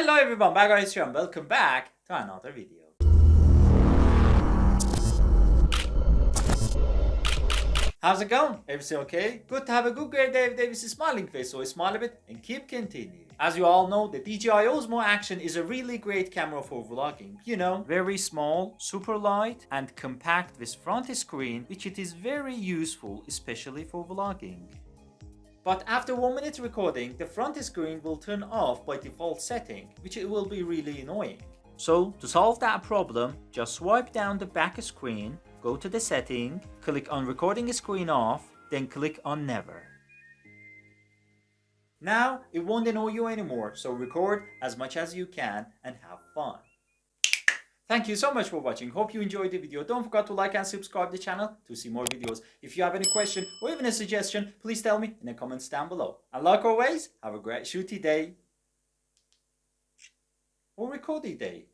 Hello everyone, guys here and welcome back to another video. How's it going? Everything okay? Good to have a good great Dave Davis smiling face, so smile a bit and keep continuing. As you all know, the DJI Osmo Action is a really great camera for vlogging. You know, very small, super light and compact with front screen, which it is very useful, especially for vlogging. But after 1 minute recording, the front screen will turn off by default setting, which it will be really annoying. So to solve that problem, just swipe down the back screen, go to the setting, click on recording screen off, then click on never. Now it won't annoy you anymore, so record as much as you can and have fun. Thank you so much for watching. Hope you enjoyed the video. Don't forget to like and subscribe the channel to see more videos. If you have any question or even a suggestion, please tell me in the comments down below. And like always, have a great shooty day or recordy day.